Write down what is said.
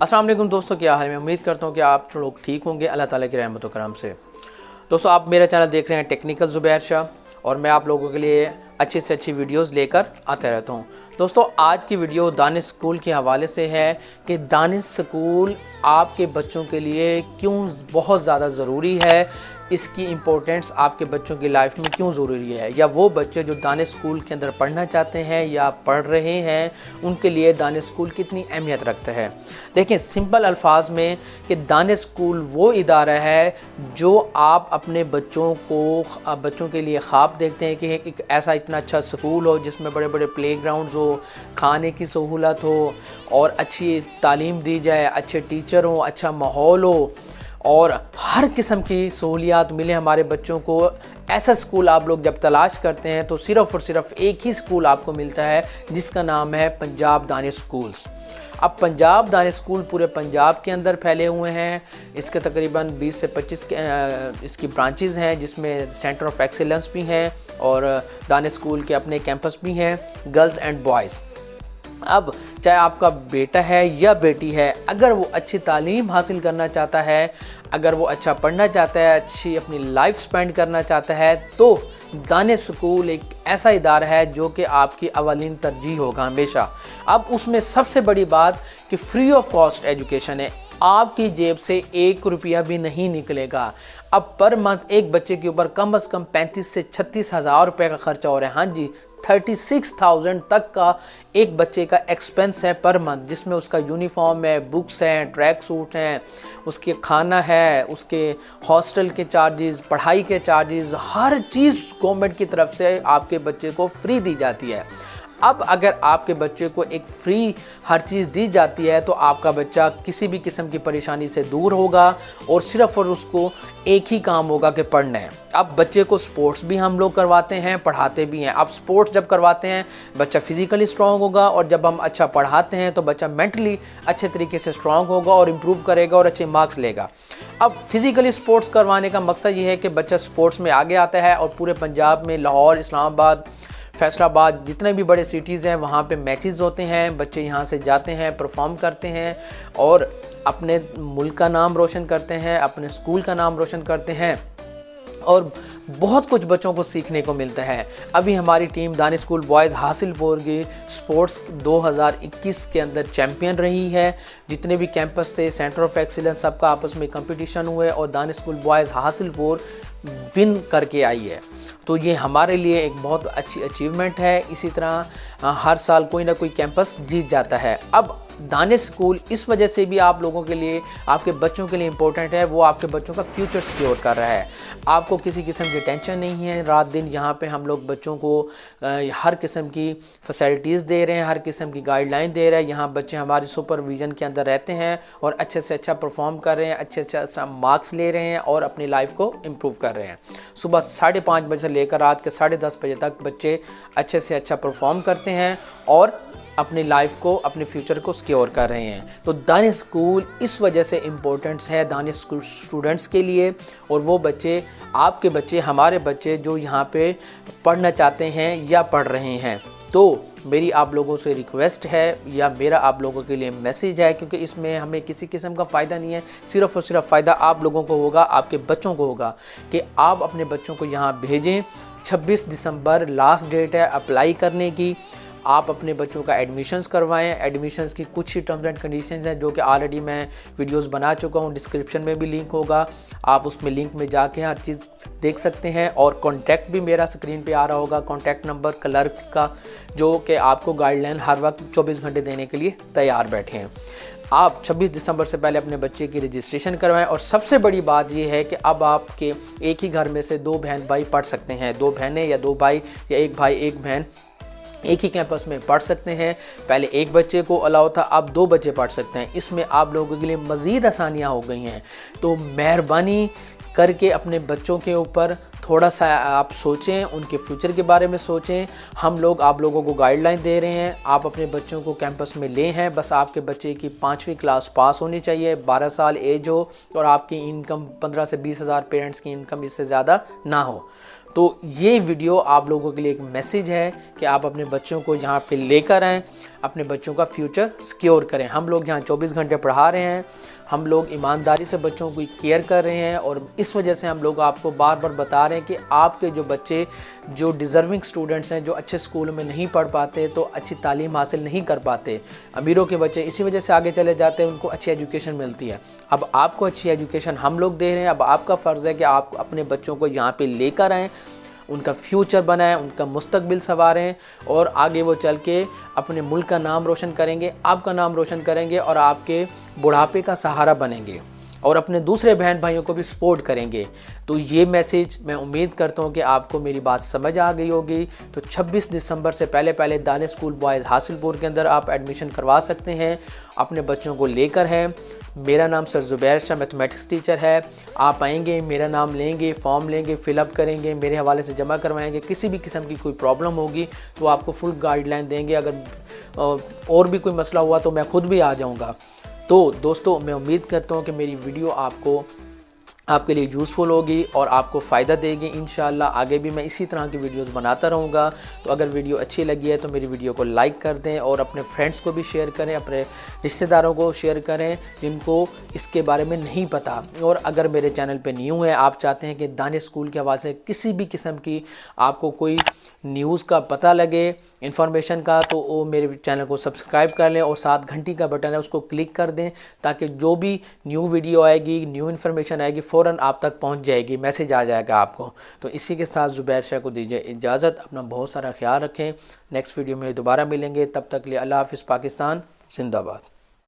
السلام علیکم دوستوں کیا حال میں امید کرتا ہوں کہ آپ لوگ ٹھیک ہوں گے۔ اللہ تعالیٰ کی رحمت و کرم سے۔ دوستوں آپ میرا چینل دیکھ رہے ہیں ٹیکنیکل زبیر شاہ، اور میں آپ لوگوں کے لیے اچھی سے اچھی ویڈیوز لے کر آتے رہتا ہوں۔ دوستو، آج کی ویڈیو دانش سکول کے حوالے سے ہے کہ دانش سکول آپ کے بچوں کے لیے کیوں بہت زیادہ ضروری ہے۔ اس کی امپورٹنس آپ کے بچوں کی لائف میں کیوں ضروری ہے؟ یا وہ بچے جو دانش سکول کے اندر پڑھنا چاہتے ہیں یا پڑھ رہے ہیں، ان کے لیے دانش سکول کتنی اہمیت رکھتا ہے دیکھیں سمپل الفاظ میں کہ دانش سکول وہ ادارہ ہے جو آپ اپنے بچوں کو، بچوں کے لیے خواب دیکھتے ہیں کہ ایک ایسا اتنا اچھا سکول ہو جس میں بڑے بڑے پلے گراؤنڈز ہو، کھانے کی سہولت ہو اور اچھی تعلیم دی جائے، اچھے ٹیچر ہوں اچھا ماحول ہو۔ اور ہر قسم کی سہولیات ملے ہمارے بچوں کو۔ ایسا سکول آپ لوگ جب تلاش کرتے ہیں تو صرف اور صرف ایک ہی سکول آپ کو ملتا ہے، جس کا نام ہے پنجاب دانش سکولز اب پنجاب دانش سکول پورے پنجاب کے اندر پھیلے ہوئے ہیں۔ اس کے تقریباً بیس سے پچیس اس کی برانچز ہیں، جس میں سینٹر آف ایکسیلنس بھی ہیں اور دانش سکول کے اپنے کیمپس بھی ہیں۔ Girls and boys. اب چاہے آپ کا بیٹا ہے یا بیٹی ہے، اگر وہ اچھی تعلیم حاصل کرنا چاہتا ہے، اگر وہ اچھا پڑھنا چاہتا ہے، اچھی اپنی لائف سپینڈ کرنا چاہتا ہے، تو دانش سکول ایک ایسا ادارہ ہے جو کہ آپ کی اولین ترجیح ہوگا ہمیشہ۔ اب اس میں سب سے بڑی بات کہ فری آف کاسٹ ایجوکیشن ہے۔ آپ کی جیب سے ایک روپیہ بھی نہیں نکلے گا۔ اب پر منتھ ایک بچے کے اوپر کم از کم پینتیس سے چھتیس ہزار روپے کا خرچہ ہو رہا ہے۔ ہاں جی تھرٹی سکس تھاؤزنڈ تک کا ایک بچے کا ایکسپینس ہے پر منتھ جس میں اس کا یونیفارم ہے بکس ہیں ٹریک سوٹ ہیں، اس کے کھانا ہے، اس کے ہاسٹل کے چارجز پڑھائی کے چارجز ہر چیز گورنمنٹ کی طرف سے آپ کے بچے کو فری دی جاتی ہے۔ اب اگر آپ کے بچے کو ایک فری ہر چیز دی جاتی ہے تو آپ کا بچہ کسی بھی قسم کی پریشانی سے دور ہوگا اور صرف اور اس کو ایک ہی کام ہوگا کہ پڑھنا ہے۔ اب بچے کو سپورٹس بھی ہم لوگ کرواتے ہیں، پڑھاتے بھی ہیں۔ اب سپورٹس جب کرواتے ہیں، بچہ فزیکلی سٹرونگ ہوگا اور جب ہم اچھا پڑھاتے ہیں تو بچہ مینٹلی اچھے طریقے سے سٹرونگ ہوگا اور امپروو کرے گا اور اچھے مارکس لے گا۔ اب فزیکلی سپورٹس کروانے کا مقصد یہ ہے کہ بچہ سپورٹس میں آگے آتا ہے اور پورے پنجاب میں، لاہور، اسلام آباد فیصل آباد جتنے بھی بڑے سٹیز ہیں، وہاں پہ میچز ہوتے ہیں، بچے یہاں سے جاتے ہیں پرفارم کرتے ہیں اور اپنے ملک کا نام روشن کرتے ہیں، اپنے سکول کا نام روشن کرتے ہیں۔ اور بہت کچھ بچوں کو سیکھنے کو ملتا ہے۔ ابھی ہماری ٹیم دانش اسکول بوائز حاصل پور کی سپورٹس دو ہزار اکیس کے اندر چیمپئن رہی ہے۔ جتنے بھی کیمپس تھے، سینٹر آف ایکسیلنس سب کا آپس میں کمپٹیشن ہوئے اور دانش اسکول بوائز حاصل پور ون کر کے آئی ہے۔ تو یہ ہمارے لیے ایک بہت اچھی اچیومنٹ ہے۔ اسی طرح، ہر سال کوئی نہ کوئی کیمپس جیت جاتا ہے۔ اب دانش سکول اس وجہ سے بھی آپ لوگوں کے لیے، آپ کے بچوں کے لیے امپورٹنٹ ہے، وہ آپ کے بچوں کا فیوچر سکیور کر رہا ہے۔ آپ کو کسی قسم کی ٹینشن نہیں ہے۔ رات دن یہاں پہ ہم لوگ بچوں کو ہر قسم کی فیسلٹیز دے رہے ہیں، ہر قسم کی گائیڈ لائن دے رہے ہیں۔ یہاں بچے ہماری سپر ویژن کے اندر رہتے ہیں اور اچھے سے اچھا پرفارم کر رہے ہیں، اچھے سے اچھا مارکس لے رہے ہیں اور اپنی لائف کو امپروو کر رہے ہیں۔ صبح ساڑھے پانچ بجے سے لے کر رات کے ساڑھے دس بجے تک بچے اچھے سے اچھا پرفارم کرتے ہیں اور اپنی لائف کو اپنے فیوچر کو سکیور کر رہے ہیں۔ تو دانش اسکول اس وجہ سے امپورٹنٹس ہے دانش اسکول اسٹوڈنٹس کے لیے۔ اور وہ بچے، آپ کے بچے، ہمارے بچے جو یہاں پہ پڑھنا چاہتے ہیں یا پڑھ رہے ہیں۔ تو میری آپ لوگوں سے ریکویسٹ ہے یا میرا آپ لوگوں کے لیے میسیج ہے، کیونکہ اس میں ہمیں کسی قسم کا فائدہ نہیں ہے۔ صرف اور صرف فائدہ آپ لوگوں کو ہوگا، آپ کے بچوں کو ہوگا کہ آپ اپنے بچوں کو یہاں بھیجیں۔ چھبیس دسمبر لاسٹ ڈیٹ ہے اپلائی کرنے کی۔ آپ اپنے بچوں کا ایڈمیشنز کروائیں۔ ایڈمیشنز کی کچھ ہی ٹرمز اینڈ کنڈیشنز ہیں جو کہ آلریڈی میں ویڈیوز بنا چکا ہوں۔ ڈسکرپشن میں بھی لنک ہوگا۔ آپ اس میں لنک میں جا کے ہر چیز دیکھ سکتے ہیں۔ اور کانٹیکٹ بھی میرا سکرین پہ آ رہا ہوگا۔ کانٹیکٹ نمبر کلرکس کا جو کہ آپ کو گائیڈ لائن ہر وقت چوبیس گھنٹے دینے کے لیے تیار بیٹھے ہیں۔ آپ چھبیس دسمبر سے پہلے اپنے بچے کی رجسٹریشن کروائیں۔ اور سب سے بڑی بات یہ ہے کہ اب آپ کے ایک ہی گھر میں سے دو بہن بھائی پڑھ سکتے ہیں۔ دو بہنیں یا دو بھائی یا ایک بھائی، ایک بہن۔ ایک ہی کیمپس میں پڑھ سکتے ہیں۔ پہلے ایک بچے کو الاؤ تھا، اب دو بچے پڑھ سکتے ہیں۔ اس میں آپ لوگوں کے لیے مزید آسانیاں ہو گئی ہیں۔ تو مہربانی کر کے اپنے بچوں کے اوپر تھوڑا سا آپ سوچیں، ان کے فیوچر کے بارے میں سوچیں۔ ہم لوگ آپ لوگوں کو گائیڈ لائن دے رہے ہیں، آپ اپنے بچوں کو کیمپس میں لے ہیں۔ بس آپ کے بچے کی پانچویں کلاس پاس ہونی چاہیے، بارہ سال ایج ہو اور آپ کی انکم پندرہ سے بیس ہزار پیرنٹس کی انکم اس سے زیادہ نہ ہو۔ تو یہ ویڈیو آپ لوگوں کے لیے ایک میسیج ہے کہ آپ اپنے بچوں کو یہاں پہ لے کر آئیں، اپنے بچوں کا فیوچر سکیور کریں۔ ہم لوگ یہاں چوبیس گھنٹے پڑھا رہے ہیں۔ ہم لوگ ایمانداری سے بچوں کو کیئر کر رہے ہیں اور اس وجہ سے ہم لوگ آپ کو بار بار بتا رہے ہیں کہ آپ کے جو بچے جو ڈیزرونگ سٹوڈنٹس ہیں، جو اچھے سکول میں نہیں پڑھ پاتے، تو اچھی تعلیم حاصل نہیں کر پاتے۔ امیروں کے بچے اسی وجہ سے آگے چلے جاتے ہیں، ان کو اچھی ایجوکیشن ملتی ہے۔ اب آپ کو اچھی ایجوکیشن ہم لوگ دے رہے ہیں، اب آپ کا فرض ہے کہ آپ اپنے بچوں کو یہاں پہ لے کر آئیں۔ ان کا فیوچر بنائیں، ان کا مستقبل سنواریں اور آگے وہ چل کے اپنے ملک کا نام روشن کریں گے، آپ کا نام روشن کریں گے اور آپ کے بڑھاپے کا سہارا بنیں گے اور اپنے دوسرے بہن بھائیوں کو بھی سپورٹ کریں گے۔ تو یہ میسیج میں امید کرتا ہوں کہ آپ کو میری بات سمجھ آ گئی ہوگی۔ تو چھبیس دسمبر سے پہلے پہلے دانے اسکول بوائز حاصل پور کے اندر آپ ایڈمیشن کروا سکتے ہیں۔ اپنے بچوں کو لے کر ہیں۔ میرا نام سر زبیر شاہ میتھمیٹکس ٹیچر ہے۔ آپ آئیں گے، میرا نام لیں گے فارم لیں گے فل اپ کریں گے، میرے حوالے سے جمع کروائیں گے۔ کسی بھی قسم کی کوئی پرابلم ہوگی تو آپ کو فل گائیڈ لائن دیں گے۔ اگر اور بھی کوئی مسئلہ ہوا تو میں خود بھی آ جاؤں گا۔ تو دوستو، میں امید کرتا ہوں کہ میری ویڈیو آپ کو آپ کے لیے یوزفل ہوگی اور آپ کو فائدہ دے گی انشاءاللہ۔ آگے بھی میں اسی طرح کی ویڈیوز بناتا رہوں گا۔ تو اگر ویڈیو اچھی لگی ہے تو میری ویڈیو کو لائک کر دیں اور اپنے فرینڈس کو بھی شیئر کریں، اپنے رشتہ داروں کو شیئر کریں جن کو اس کے بارے میں نہیں پتا۔ اور اگر میرے چینل پہ نیو ہے، آپ چاہتے ہیں کہ دانے اسکول کے حوالے سے کسی بھی قسم کی آپ کو کوئی نیوز کا پتہ لگے انفارمیشن کا، تو وہ میرے چینل کو سبسکرائب کر لیں اور ساتھ گھنٹی کا بٹن ہے، اس کو کلک کر دیں تاکہ جو بھی نیو ویڈیو آئے گی نیو انفارمیشن آئے گی فوراً آپ تک پہنچ جائے گی میسیج آ جائے گا آپ کو۔ تو اسی کے ساتھ زبیر شاہ کو دیجیے اجازت، اپنا بہت سارا خیال رکھیں۔ نیکسٹ ویڈیو میں دوبارہ ملیں گے۔ تب تک لیے اللہ حافظ، پاکستان، زندہ باد